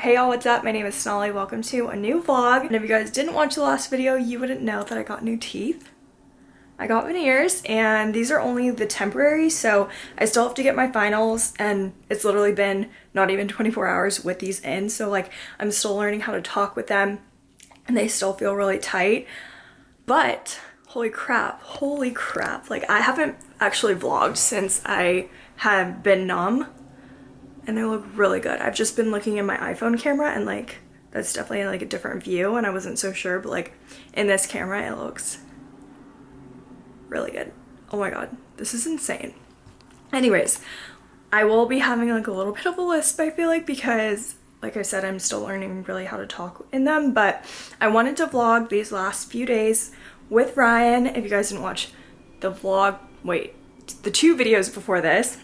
Hey y'all, what's up? My name is Sonali. Welcome to a new vlog. And if you guys didn't watch the last video, you wouldn't know that I got new teeth. I got veneers and these are only the temporary so I still have to get my finals and it's literally been not even 24 hours with these in so like I'm still learning how to talk with them and they still feel really tight but holy crap holy crap like I haven't actually vlogged since I have been numb and they look really good. I've just been looking in my iPhone camera and like that's definitely like a different view and I wasn't so sure but like in this camera it looks really good. Oh my god, this is insane. Anyways, I will be having like a little bit of a list I feel like because like I said I'm still learning really how to talk in them but I wanted to vlog these last few days with Ryan. If you guys didn't watch the vlog, wait, the two videos before this,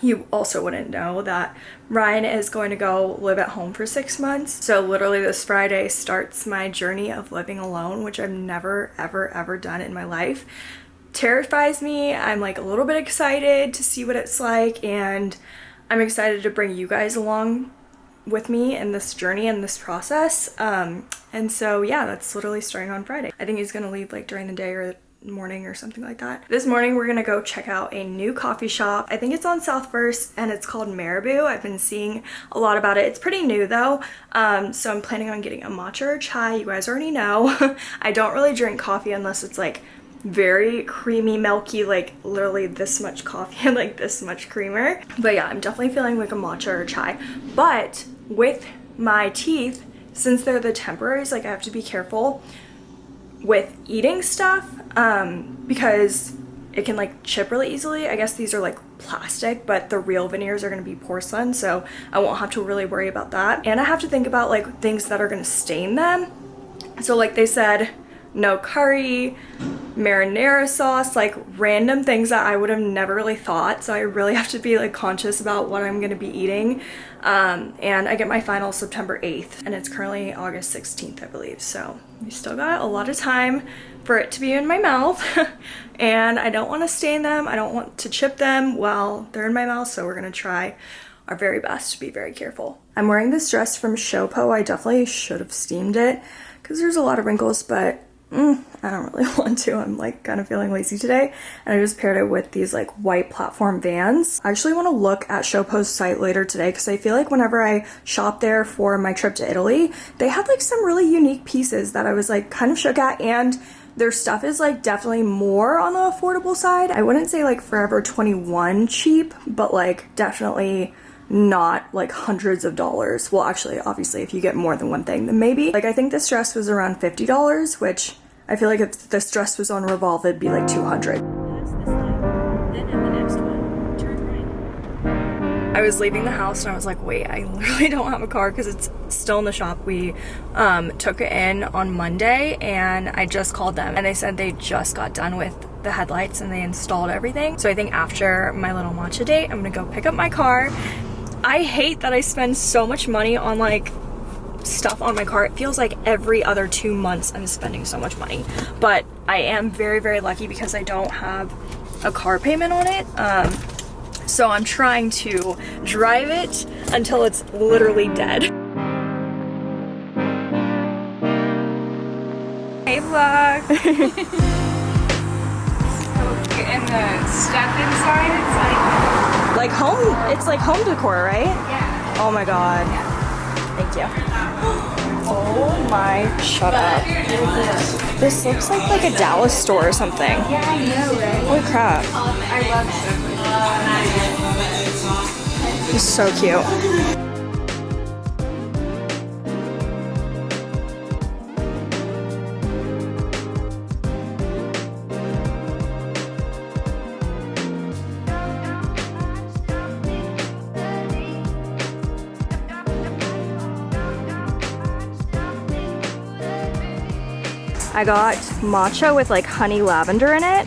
you also wouldn't know that Ryan is going to go live at home for six months. So literally this Friday starts my journey of living alone, which I've never, ever, ever done in my life. Terrifies me. I'm like a little bit excited to see what it's like and I'm excited to bring you guys along with me in this journey and this process. Um, and so yeah, that's literally starting on Friday. I think he's gonna leave like during the day or morning or something like that. This morning we're gonna go check out a new coffee shop. I think it's on South First and it's called Marabou. I've been seeing a lot about it. It's pretty new though, um, so I'm planning on getting a matcha or chai. You guys already know. I don't really drink coffee unless it's like very creamy milky like literally this much coffee and like this much creamer but yeah i'm definitely feeling like a matcha or chai but with my teeth since they're the temporaries like i have to be careful with eating stuff um, because it can like chip really easily. I guess these are like plastic, but the real veneers are to be porcelain, so I won't have to really worry about that. And I have to think about like things that are to stain them. So like they said, no curry, marinara sauce, like random things that I would have never really thought. So I really have to be like conscious about what I'm going to be eating. Um, and I get my final September 8th and it's currently August 16th, I believe. So we still got a lot of time for it to be in my mouth and I don't want to stain them. I don't want to chip them while they're in my mouth. So we're going to try our very best to be very careful. I'm wearing this dress from Showpo. I definitely should have steamed it because there's a lot of wrinkles, but mm, I don't really want to. I'm like kind of feeling lazy today. And I just paired it with these like white platform vans. I actually want to look at Showpo's site later today because I feel like whenever I shop there for my trip to Italy, they had like some really unique pieces that I was like kind of shook at and their stuff is like definitely more on the affordable side. I wouldn't say like Forever 21 cheap, but like definitely not like hundreds of dollars. Well, actually, obviously, if you get more than one thing, then maybe. Like, I think this dress was around $50, which I feel like if this dress was on Revolve, it'd be like 200. I was leaving the house and I was like, wait, I literally don't have a car because it's still in the shop. We um, took it in on Monday and I just called them and they said they just got done with the headlights and they installed everything. So I think after my little matcha date, I'm gonna go pick up my car. I hate that I spend so much money on like stuff on my car. It feels like every other two months I'm spending so much money. But I am very, very lucky because I don't have a car payment on it. Um, so I'm trying to drive it until it's literally dead. Hey vlog! and the step inside, it's like... Like home, it's like home decor, right? Yeah. Oh my god. Yeah. Thank you. Oh my, shut up. This looks like like a Dallas store or something. Yeah, I know, right? Holy crap. I love It's so cute. I got matcha with like honey lavender in it.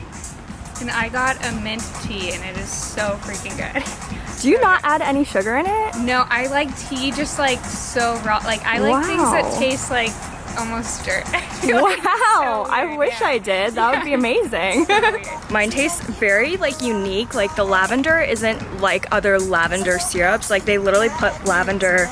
And I got a mint tea and it is so freaking good. Do you not add any sugar in it? No, I like tea just like so raw. Like I like wow. things that taste like almost dirt. wow, so I wish yeah. I did. That would be amazing. so Mine tastes very like unique. Like the lavender isn't like other lavender syrups. Like they literally put lavender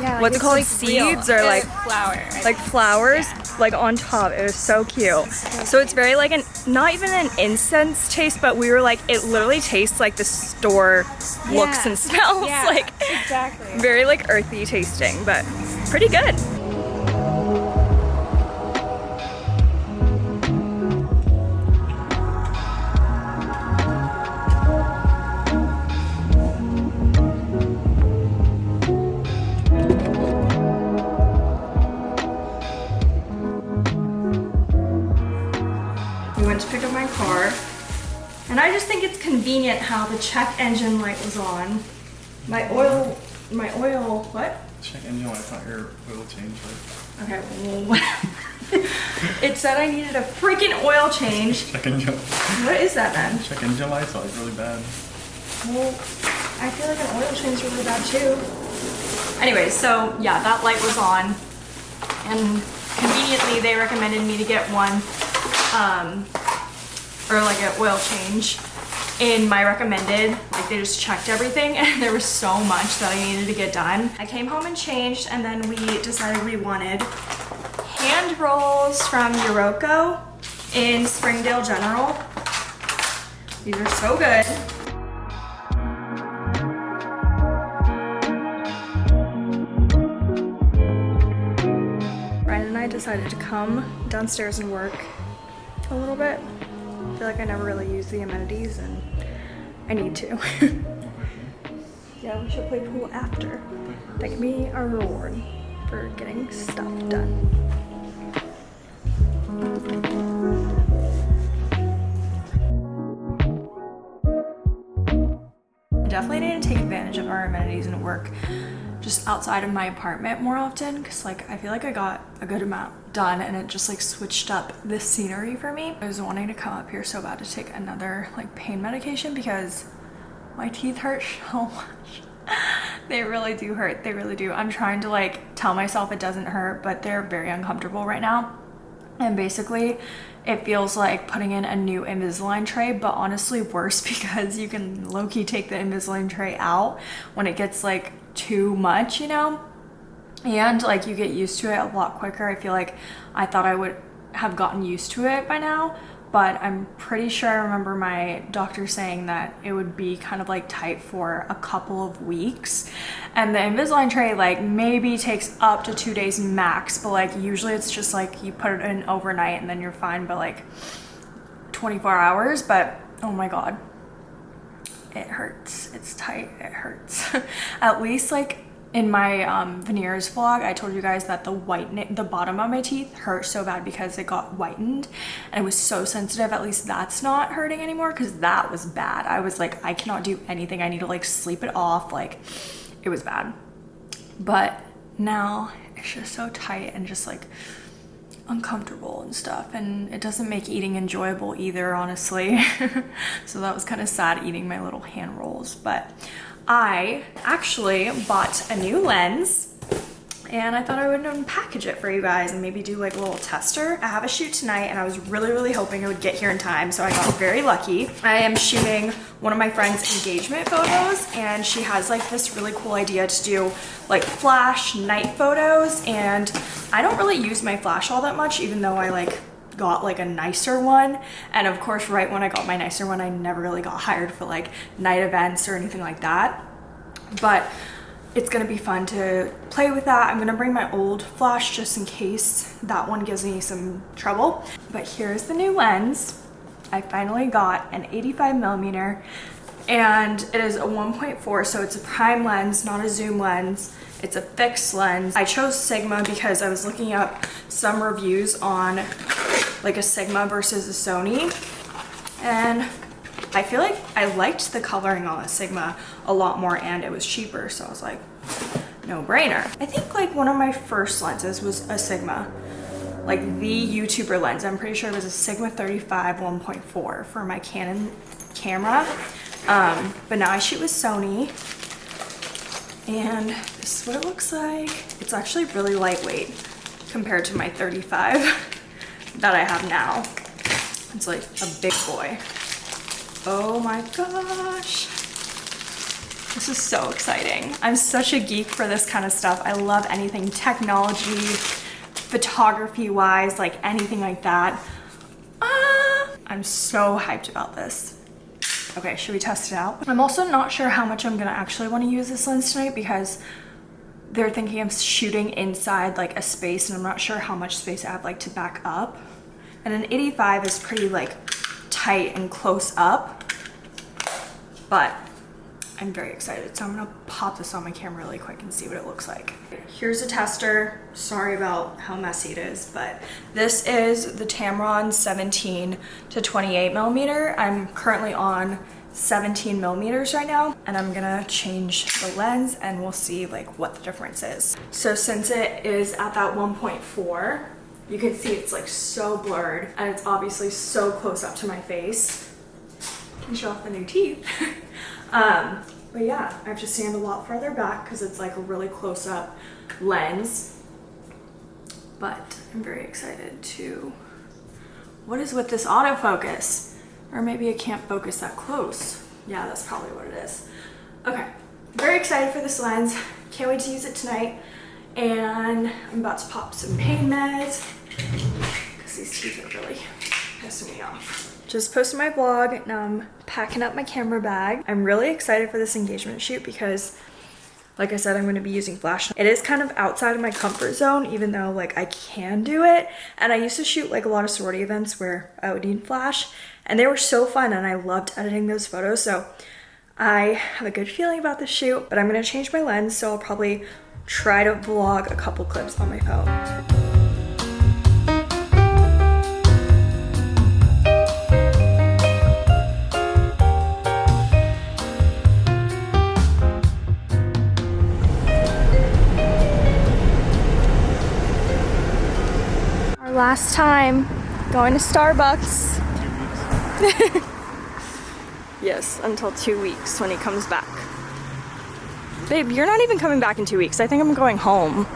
Yeah, like what's it called? like, Seeds real. or like flour. Like think. flowers Like on top. It was so cute. So it's very like an not even an incense taste, but we were like it literally tastes like the store looks Yeah. and smells Yeah, like exactly. very like earthy tasting, but pretty good. Convenient how the check engine light was on. My oil, my oil, what? Check engine light, not your oil change light. Okay, well, it said I needed a freaking oil change. Check engine, What is that then? check engine lights like really bad. Well, I feel like an oil change is really bad too. Anyway, so yeah, that light was on, and conveniently they recommended me to get one, um, or like an oil change in my recommended. Like they just checked everything, and there was so much that I needed to get done. I came home and changed, and then we decided we wanted hand rolls from Yoroko in Springdale General. These are so good. Ryan and I decided to come downstairs and work a little bit. I feel like I never really use the amenities and I need to. yeah, we should play pool after. That can be our reward for getting stuff done. Definitely need to take advantage of our amenities and work just outside of my apartment more often because like I feel like I got a good amount done and it just like switched up the scenery for me. I was wanting to come up here so bad to take another like pain medication because my teeth hurt so much. they really do hurt. They really do. I'm trying to like tell myself it doesn't hurt, but they're very uncomfortable right now. And basically, it feels like putting in a new Invisalign tray, but honestly worse because you can low-key take the Invisalign tray out when it gets like too much, you know? And like you get used to it a lot quicker. I feel like I thought I would have gotten used to it by now, but I'm pretty sure I remember my doctor saying that it would be kind of like tight for a couple of weeks. And the Invisalign tray like maybe takes up to two days max, but like usually it's just like you put it in overnight and then you're fine, but like 24 hours. But oh my god, it hurts. It's tight. It hurts. At least like in my um, veneers vlog, I told you guys that the white, the bottom of my teeth hurt so bad because it got whitened and it was so sensitive. At least that's not hurting anymore because that was bad. I was like, I cannot do anything. I need to like sleep it off. Like it was bad. But now it's just so tight and just like uncomfortable and stuff and it doesn't make eating enjoyable either honestly so that was kind of sad eating my little hand rolls but I actually bought a new lens and I thought I would unpackage it for you guys and maybe do like a little tester. I have a shoot tonight and I was really, really hoping I would get here in time, so I got very lucky. I am shooting one of my friend's engagement photos and she has like this really cool idea to do like flash night photos and I don't really use my flash all that much even though I like got like a nicer one and of course right when I got my nicer one I never really got hired for like night events or anything like that but it's gonna be fun to play with that. I'm gonna bring my old flash just in case that one gives me some trouble. But here's the new lens. I finally got an 85 millimeter and it is a 1.4 so it's a prime lens not a zoom lens it's a fixed lens i chose sigma because i was looking up some reviews on like a sigma versus a sony and I feel like I liked the coloring on a Sigma a lot more and it was cheaper. So I was like, no brainer. I think like one of my first lenses was a Sigma, like the YouTuber lens. I'm pretty sure it was a Sigma 35 1.4 for my Canon camera. Um, but now I shoot with Sony and this is what it looks like. It's actually really lightweight compared to my 35 that I have now. It's like a big boy. Oh my gosh. This is so exciting. I'm such a geek for this kind of stuff. I love anything technology, photography wise, like anything like that. Ah, I'm so hyped about this. Okay, should we test it out? I'm also not sure how much I'm gonna actually wanna use this lens tonight because they're thinking of shooting inside like a space and I'm not sure how much space I have like to back up. And an 85 is pretty like tight and close up, but I'm very excited. So I'm gonna pop this on my camera really quick and see what it looks like. Here's a tester. Sorry about how messy it is, but this is the Tamron 17 to 28 millimeter. I'm currently on 17 millimeters right now and I'm gonna change the lens and we'll see like what the difference is. So since it is at that 1.4, you can see it's like so blurred and it's obviously so close up to my face. Can show off the new teeth. um, but yeah, I have to stand a lot farther back because it's like a really close up lens. But I'm very excited to, what is with this autofocus? Or maybe I can't focus that close. Yeah, that's probably what it is. Okay, very excited for this lens. Can't wait to use it tonight. And I'm about to pop some pain meds because these teeth are really pissing me off. Just posted my vlog. Now I'm packing up my camera bag. I'm really excited for this engagement shoot because like I said, I'm going to be using flash. It is kind of outside of my comfort zone, even though like I can do it. And I used to shoot like a lot of sorority events where I would need flash and they were so fun and I loved editing those photos. So I have a good feeling about the shoot, but I'm going to change my lens. So I'll probably try to vlog a couple clips on my phone. Last time going to Starbucks. yes, until two weeks when he comes back. Babe, you're not even coming back in two weeks. I think I'm going home.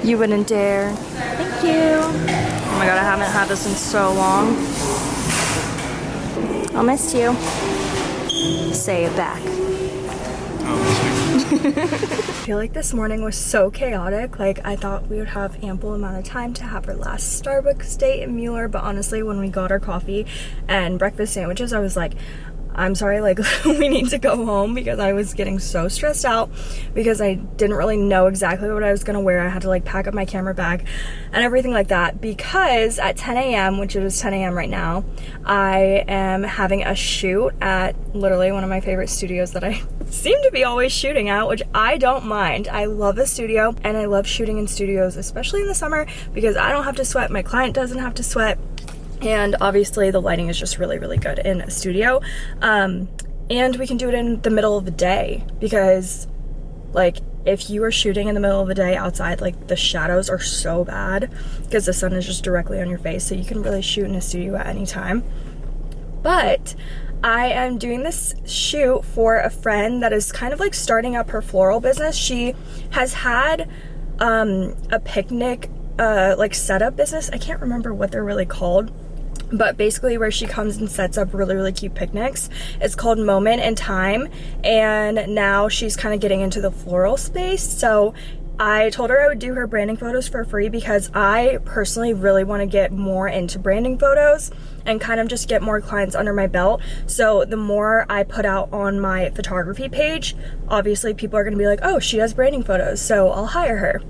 you wouldn't dare. Thank you. Oh my god, I haven't had this in so long. I'll miss you. Say it back. I feel like this morning was so chaotic. Like I thought we would have ample amount of time to have our last Starbucks date in Mueller, but honestly, when we got our coffee and breakfast sandwiches, I was like, I'm sorry, like we need to go home because I was getting so stressed out because I didn't really know exactly what I was gonna wear. I had to like pack up my camera bag and everything like that because at 10 a.m., which it is 10 a.m. right now, I am having a shoot at literally one of my favorite studios that I seem to be always shooting out, which I don't mind. I love a studio and I love shooting in studios, especially in the summer because I don't have to sweat, my client doesn't have to sweat and obviously the lighting is just really really good in a studio um, and we can do it in the middle of the day because like if you are shooting in the middle of the day outside like the shadows are so bad because the sun is just directly on your face so you can really shoot in a studio at any time but I am doing this shoot for a friend that is kind of like starting up her floral business. She has had um, a picnic uh, like setup business. I can't remember what they're really called but basically where she comes and sets up really really cute picnics. It's called moment in time and now she's kind of getting into the floral space. So I told her I would do her branding photos for free because I personally really want to get more into branding photos and kind of just get more clients under my belt. So the more I put out on my photography page, obviously people are going to be like, oh, she does branding photos, so I'll hire her.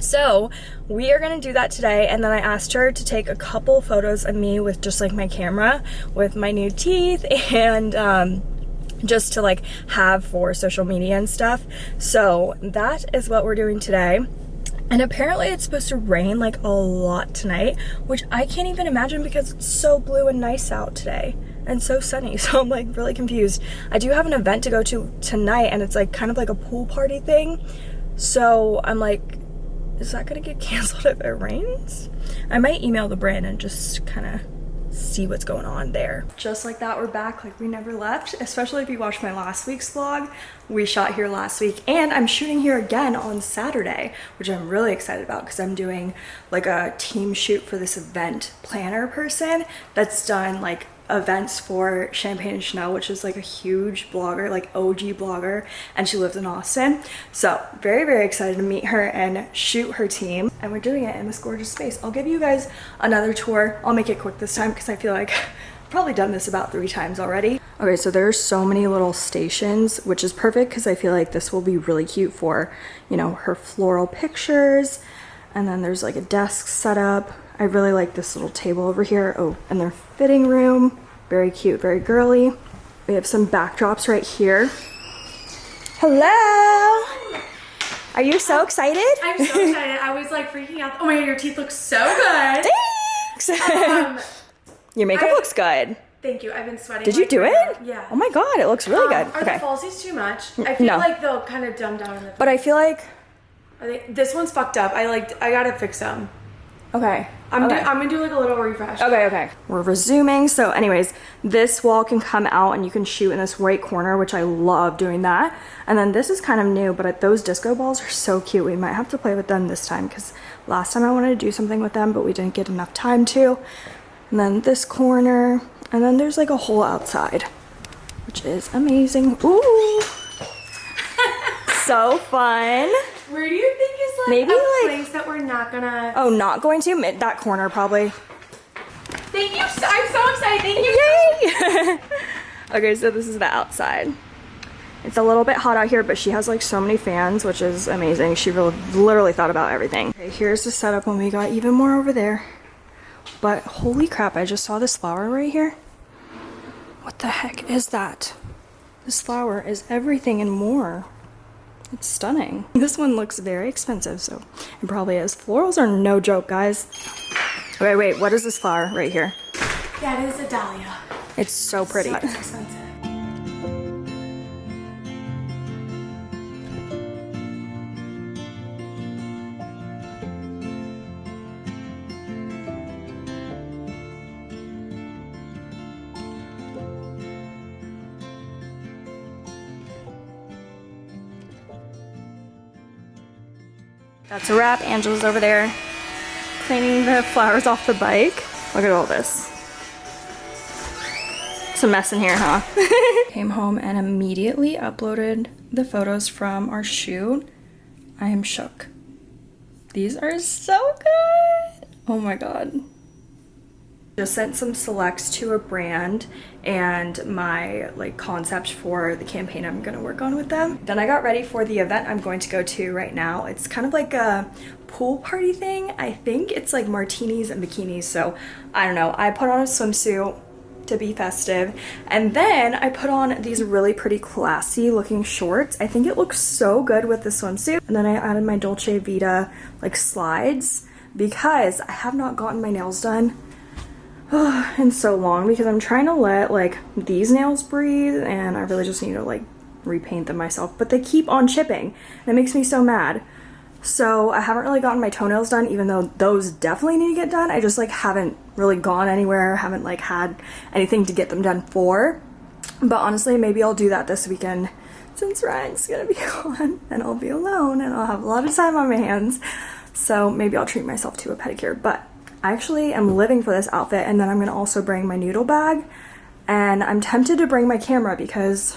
So we are gonna do that today and then I asked her to take a couple photos of me with just like my camera with my new teeth and um, just to like have for social media and stuff. So that is what we're doing today. And apparently it's supposed to rain like a lot tonight, which I can't even imagine because it's so blue and nice out today and so sunny. So I'm like really confused. I do have an event to go to tonight and it's like kind of like a pool party thing. So I'm like, is that gonna get canceled if it rains? I might email the brand and just kind of see what's going on there. Just like that, we're back like we never left, especially if you watched my last week's vlog. We shot here last week and I'm shooting here again on Saturday, which I'm really excited about because I'm doing like a team shoot for this event planner person that's done like events for Champagne and Chanel, which is like a huge blogger, like OG blogger, and she lives in Austin. So very, very excited to meet her and shoot her team. And we're doing it in this gorgeous space. I'll give you guys another tour. I'll make it quick this time because I feel like I've probably done this about three times already. Okay, so there's so many little stations, which is perfect because I feel like this will be really cute for, you know, her floral pictures. And then there's like a desk set up I really like this little table over here. Oh, and their fitting room. Very cute, very girly. We have some backdrops right here. Hello! Are you so excited? I'm so excited. I was like freaking out. Oh my god, your teeth look so good. Thanks! Um, Your makeup I- looks good. thank you. I've been sweating. Did you do it? Yeah. Oh my god, it looks really Um, good. Are Okay. the falsies too much? I feel no. like they'll kind of dumb down in the. But I feel like, Are they, this one's fucked up. I like. I gotta fix them. okay. I'm. okay. Do, I'm gonna do like a little refresh. Okay, okay. We're resuming. So anyways, this wall can come out and you can shoot in this right corner, which I love doing that. And then this is kind of new, but those disco balls are so cute. We might have to play with them this time because last time I wanted to do something with them, but we didn't get enough time to. And then this corner, and then there's like a hole outside, which is amazing. Ooh. so fun. Where do you think is like Maybe, a like- place that we're not gonna? Oh, not going to? Mid- That corner probably. Thank you. So, I'm so excited. Thank you. Yay! okay, so this is the outside. It's a little bit hot out here, but she has like so many fans, which is amazing. She really, literally thought about everything. Okay, here's the setup when we got even more over there. But holy crap, I just saw this flower right here. What the heck is that? This flower is everything and more. It's stunning. This one looks very expensive, so it probably is. Florals are no joke, guys. Wait, wait, what is this flower right here? That is a dahlia. It's so pretty. So expensive. That's a wrap. Angela's over there cleaning the flowers off the bike. Look at all this. It's a mess in here, huh? Came home and immediately uploaded the photos from our shoot. I am shook. These are so good. Oh my god. Just sent some selects to a brand and my like concept for the campaign I'm gonna work on with them. Then I got ready for the event I'm going to go to right now. It's kind of like a pool party thing. I think it's like martinis and bikinis. So I don't know. I put on a swimsuit to be festive. And then I put on these really pretty classy looking shorts. I think it looks so good with the swimsuit. And then I added my Dolce Vita like slides because I have not gotten my nails done in so long because I'm trying to let like these nails breathe and I really just need to like repaint them myself but they keep on chipping. And it makes me so mad. So I haven't really gotten my toenails done even though those definitely need to get done. I just like haven't really gone anywhere haven't like had anything to get them done for. But honestly maybe I'll do that this weekend since Ryan's gonna be gone and I'll be alone and I'll have a lot of time on my hands. So maybe I'll treat myself to a pedicure but I actually am living for this outfit and then I'm gonna also bring my noodle bag and I'm tempted to bring my camera because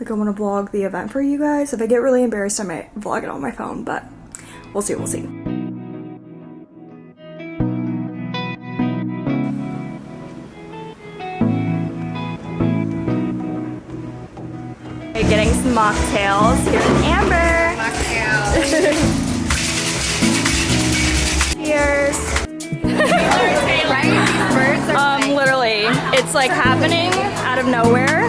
like I want to vlog the event for you guys. If I get really embarrassed I might vlog it on my phone but we'll see, we'll see. Okay, getting some mocktails. Here's Amber. Mocktails. Cheers. Um, literally, it's like happening out of nowhere.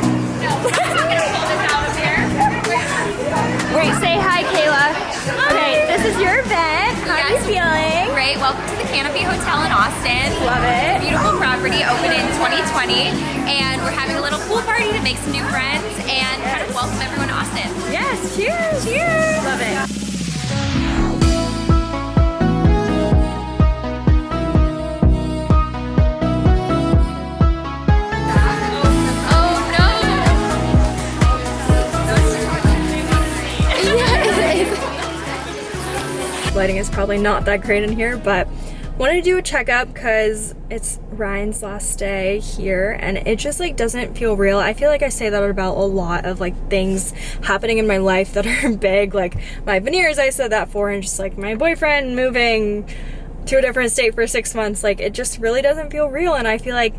Wait, say hi, Kayla. Okay, this is your event. How are you feeling? Great. Welcome to the Canopy Hotel in Austin. Love it. Beautiful property, open in 2020, and we're having a little pool party to make some new friends and kind of welcome everyone to Austin. Yes, cheers. Cheers. Love it. Lighting is probably not that great in here, but wanted to do a checkup because it's Ryan's last day here and it just like doesn't feel real. I feel like I say that about a lot of like things happening in my life that are big, like my veneers I said that for and just like my boyfriend moving to a different state for six months. Like it just really doesn't feel real and I feel like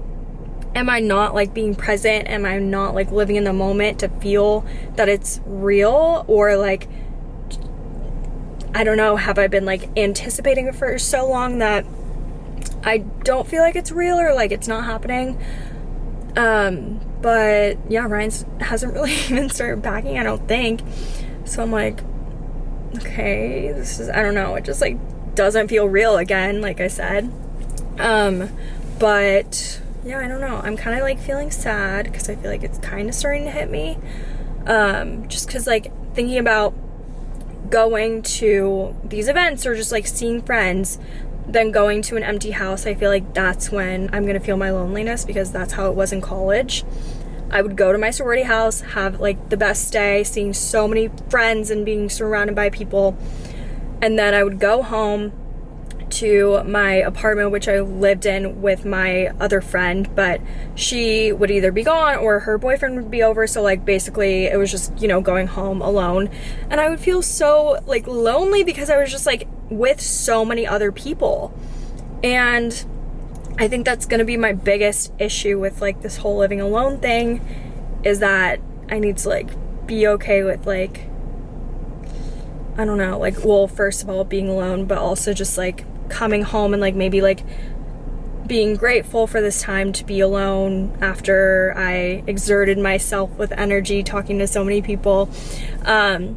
am I not like being present? Am I not like living in the moment to feel that it's real or like I don't know, have I been like anticipating it for so long that I don't feel like it's real or like it's not happening. Um, but yeah, Ryan's hasn't really even started packing, I don't think. So I'm like, okay, this is, I don't know, it just like doesn't feel real again, like I said. Um, but yeah, I don't know. I'm kind of like feeling sad because I feel like it's kind of starting to hit me. Um, just because like thinking about going to these events or just like seeing friends then going to an empty house i feel like that's when i'm gonna feel my loneliness because that's how it was in college. I would go to my sorority house have like the best day seeing so many friends and being surrounded by people. And then i would go home to my apartment, which I lived in with my other friend, but she would either be gone or her boyfriend would be over. So, like, basically, it was just, you know, going home alone. And I would feel so, like, lonely because I was just, like, with so many other people. And I think that's gonna be my biggest issue with, like, this whole living alone thing is that I need to, like, be okay with, like, I don't know, like, well, first of all, being alone, but also just like coming home and like maybe like being grateful for this time to be alone after I exerted myself with energy talking to so many people. Um,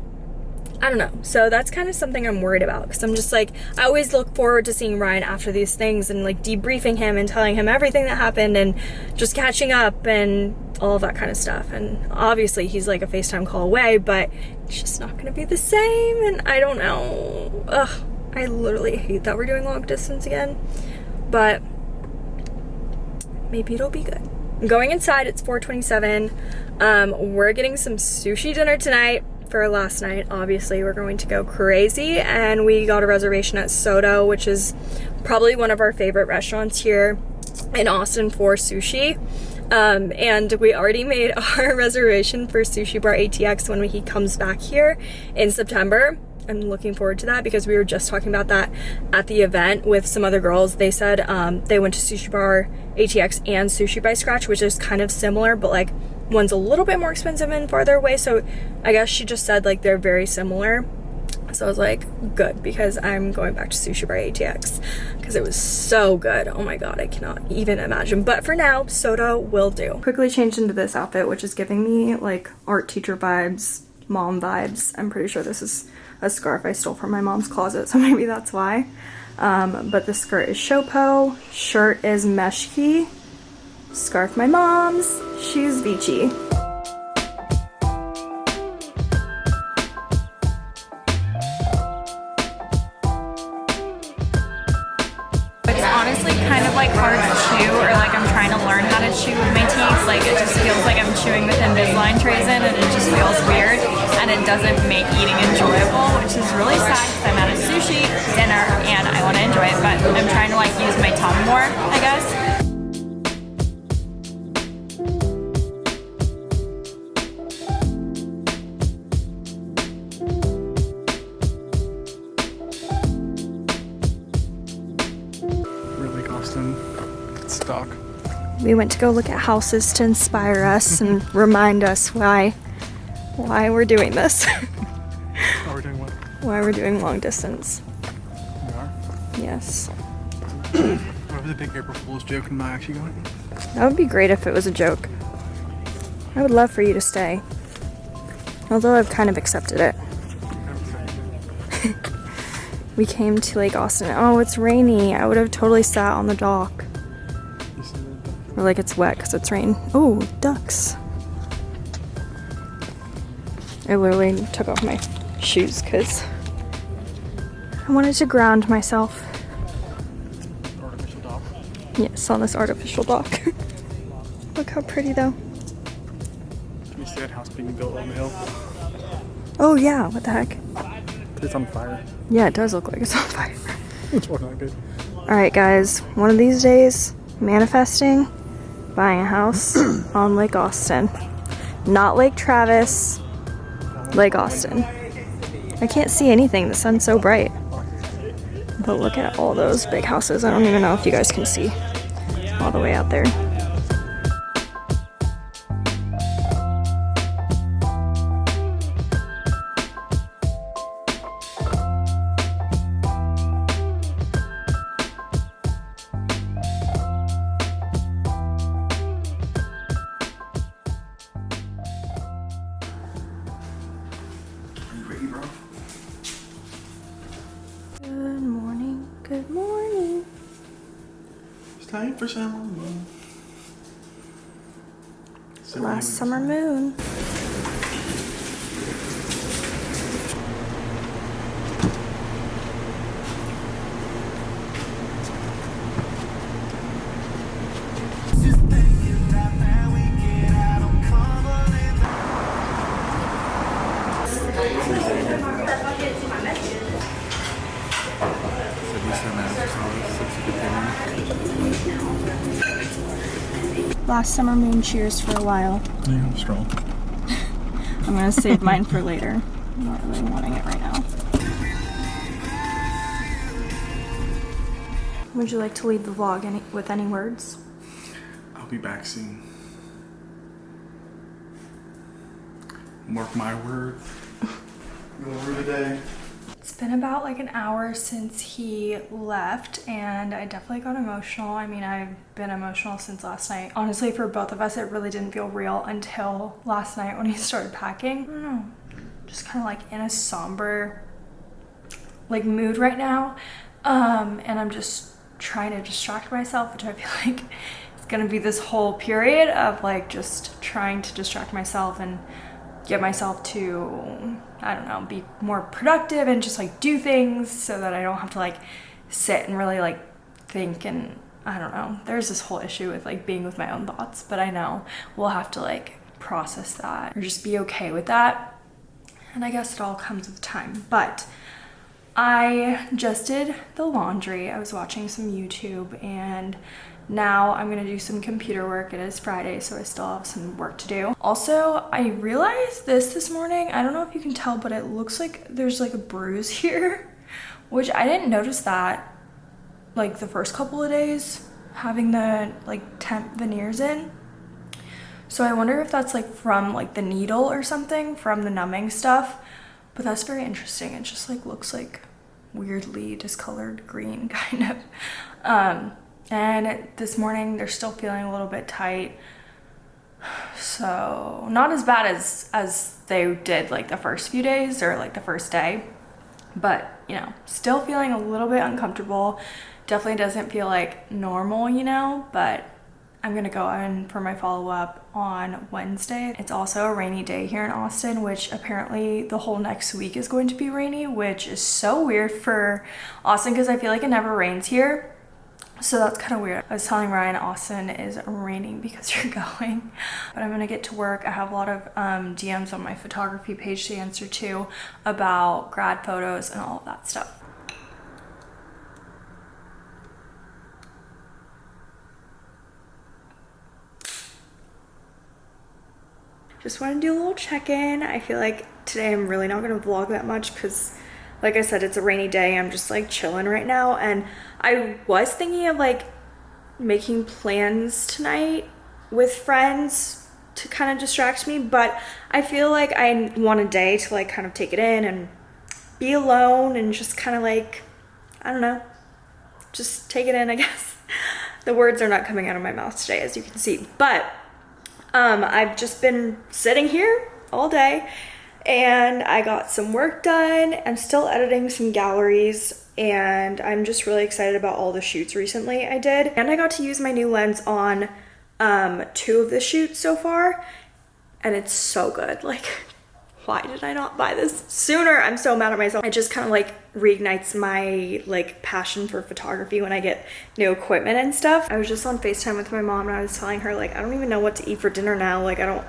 I don't know. So that's kind of something I'm worried about because I'm just like, I always look forward to seeing Ryan after these things and like debriefing him and telling him everything that happened and just catching up and all of that kind of stuff. And obviously he's like a FaceTime call away, but it's just not going to be the same. And I don't know. Ugh. I literally hate that we're doing long distance again, but maybe it'll be good. I'm going inside, it's 427. Um, we're getting some sushi dinner tonight for last night. Obviously, we're going to go crazy, and we got a reservation at Soto, which is probably one of our favorite restaurants here in Austin for sushi. Um, and we already made our reservation for Sushi Bar ATX when he comes back here in September. I'm looking forward to that because we were just talking about that at the event with some other girls. They said um, they went to Sushi Bar ATX and Sushi by Scratch, which is kind of similar, but like one's a little bit more expensive and farther away. So I guess she just said like they're very similar. So I was like, good, because I'm going back to Sushi Bar ATX because it was so good. Oh my god, I cannot even imagine. But for now, Soto will do. Quickly changed into this outfit, which is giving me like art teacher vibes, mom vibes. I'm pretty sure this is a scarf I stole from my mom's closet, so maybe that's why. Um, but the skirt is Showpo, shirt is Meshki, scarf my mom's, shoes Vici. And it doesn't make eating enjoyable, which is really sad because I'm at a sushi dinner and I want to enjoy it, but I'm trying to like use my tongue more, I guess. Really, Austin. It's. We went to go look at houses to inspire us and remind us why why we're doing this. Oh, we're doing what? why we're doing long distance. We are. Yes. What was the big April Fool's joke and am I actually going? That would be great if it was a joke. I would love for you to stay. Although I've kind of accepted it. We came to Lake Austin. Oh, it's rainy. I would have totally sat on the dock. Or like it's wet because it's rain. Oh, ducks. I literally took off my shoes because I wanted to ground myself. Artificial dock. Yes, on this artificial dock. Look how pretty though. Can You see that house being built on the hill? Oh yeah, what the heck? it's on fire. Yeah, it does look like it's on fire. It's not good. All right, guys. One of these days, manifesting, buying a house on Lake Austin. Not Lake Travis, Lake Austin. I can't see anything. The sun's so bright. But look at all those big houses. I don't even know if you guys can see all the way out there. Good morning. It's time for summer. Last summer moon. Last summer moon cheers for a while. Yeah, I'm strong. I'm gonna save mine for later. I'm not really wanting it right now. Would you like to leave the vlog any, with any words? I'll be back soon. Mark my word. Your word today. It's been about like an hour since he left and I definitely got emotional. I mean, I've been emotional since last night. Honestly, for both of us, it really didn't feel real until last night when he started packing. I don't know, just kind of like in a somber like mood right now. Um, and I'm just trying to distract myself, which I feel like it's gonna be this whole period of like just trying to distract myself and get myself to I don't know, be more productive and just like do things so that I don't have to like sit and really like think and I don't know. There's this whole issue with like being with my own thoughts, but I know we'll have to like process that or just be okay with that. And I guess it all comes with time. But I just did the laundry. I was watching some YouTube and now I'm gonna do some computer work. It is Friday, so I still have some work to do. Also, I realized this this morning. I don't know if you can tell, but it looks like there's like a bruise here, which I didn't notice that like the first couple of days having the like temp veneers in. So I wonder if that's like from like the needle or something from the numbing stuff. But that's very interesting. It just like looks like weirdly discolored green kind of. Um, and this morning they're still feeling a little bit tight. So not as bad as as they did like the first few days or like the first day, but you know, still feeling a little bit uncomfortable. Definitely doesn't feel like normal, you know, but I'm gonna go in for my follow-up on Wednesday. It's also a rainy day here in Austin, which apparently the whole next week is going to be rainy, which is so weird for Austin because I feel like it never rains here. So that's kind of weird. I was telling Ryan Austin is raining because you're going, but I'm gonna get to work. I have a lot of um, DMs on my photography page to answer to about grad photos and all of that stuff. Just want to do a little check-in. I feel like today I'm really not going to vlog that much because like I said, it's a rainy day. I'm just like chilling right now. And I was thinking of like making plans tonight with friends to kind of distract me, but I feel like I want a day to like kind of take it in and be alone and just kind of like, I don't know, just take it in, I guess. the words are not coming out of my mouth today, as you can see. But um, I've just been sitting here all day and I got some work done. I'm still editing some galleries and I'm just really excited about all the shoots recently I did. And I got to use my new lens on um, two of the shoots so far and it's so good. Like, why did I not buy this sooner? I'm so mad at myself. It just kind of like reignites my like passion for photography when I get new equipment and stuff. I was just on FaceTime with my mom and I was telling her like, I don't even know what to eat for dinner now. Like I don't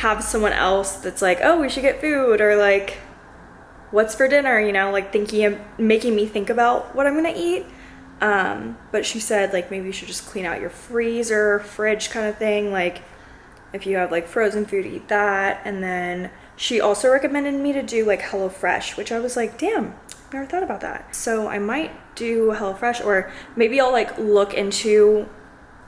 have someone else that's like, oh, we should get food or like, what's for dinner, you know, like thinking making me think about what I'm gonna eat. Um, but she said like maybe you should just clean out your freezer, fridge kind of thing. Like if you have like frozen food, eat that. And then she also recommended me to do like HelloFresh, which I was like, damn, never thought about that. So I might do HelloFresh or maybe I'll like look into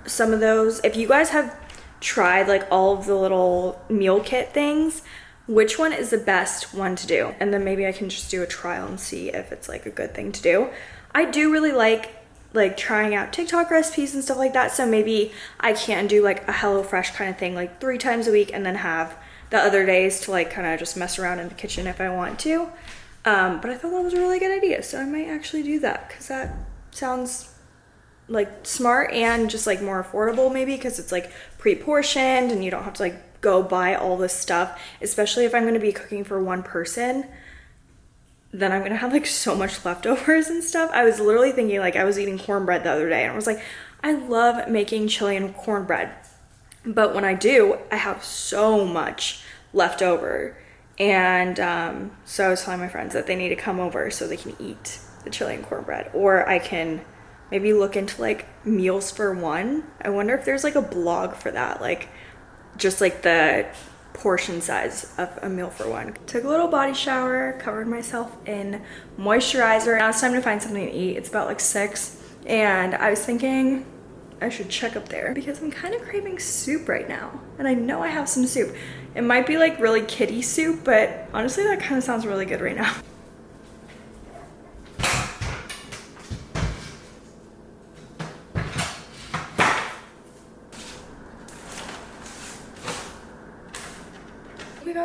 some of those. If you guys have tried like all of the little meal kit things, which one is the best one to do? And then maybe I can just do a trial and see if it's like a good thing to do. I do really like like trying out TikTok recipes and stuff like that. So maybe I can do like a HelloFresh kind of thing like three times a week and then have the other days to like kind of just mess around in the kitchen if I want to. Um, but I thought that was a really good idea. So I might actually do that because that sounds like smart and just like more affordable maybe because it's like pre-portioned and you don't have to like go buy all this stuff, especially if I'm going to be cooking for one person then I'm gonna have like so much leftovers and stuff. I was literally thinking like I was eating cornbread the other day and I was like, I love making Chilean cornbread. But when I do, I have so much left over. And um, so I was telling my friends that they need to come over so they can eat the Chilean cornbread. Or I can maybe look into like meals for one. I wonder if there's like a blog for that. Like just like the portion size of a meal for one. Took a little body shower, covered myself in moisturizer. Now it's time to find something to eat. It's about like six and I was thinking I should check up there because I'm kind of craving soup right now. And I know I have some soup. It might be like really kitty soup, but honestly that kind of sounds really good right now.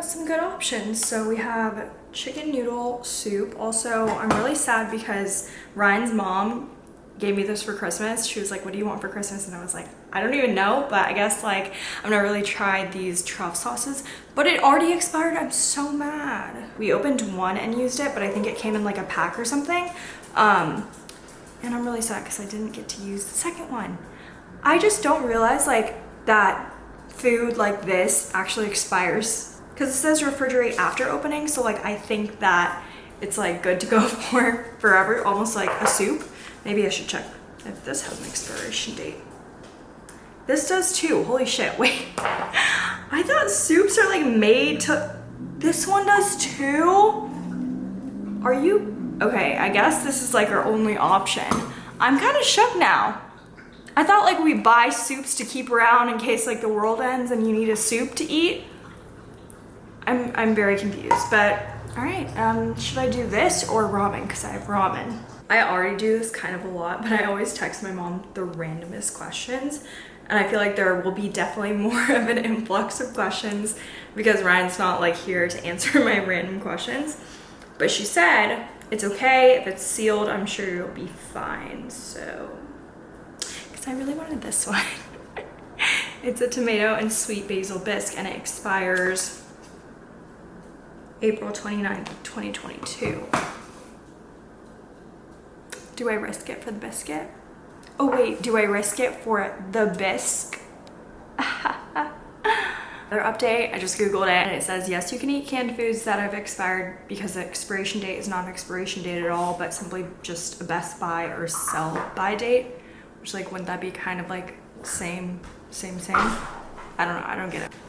some good options. So we have chicken noodle soup. Also, I'm really sad because Ryan's mom gave me this for Christmas. She was like, what do you want for Christmas? And I was like, I don't even know, but I guess like I've never really tried these truff sauces, but it already expired. I'm so mad. We opened one and used it, but I think it came in like a pack or something. Um, and I'm really sad because I didn't get to use the second one. I just don't realize like that food like this actually expires because it says refrigerate after opening so like I think that it's like good to go for forever almost like a soup. Maybe I should check if this has an expiration date. This does too holy shit wait. I thought soups are like made to this one does too? Are you okay I guess this is like our only option. I'm kind of shook now. I thought like we buy soups to keep around in case like the world ends and you need a soup to eat I'm, I'm very confused, but all right, um, should I do this or ramen? Because I have ramen. I already do this kind of a lot, but I always text my mom the randomest questions. And I feel like there will be definitely more of an influx of questions because Ryan's not like here to answer my random questions. But she said, it's okay, if it's sealed, I'm sure you'll be fine. So, because I really wanted this one. it's a tomato and sweet basil bisque and it expires April 29th, 2022. Do I risk it for the biscuit? Oh wait, do I risk it for the bisque? Another update, I just googled it and it says yes you can eat canned foods that have expired because the expiration date is not an expiration date at all but simply just a best buy or sell by date which like wouldn't that be kind of like same same same I don't know I don't get it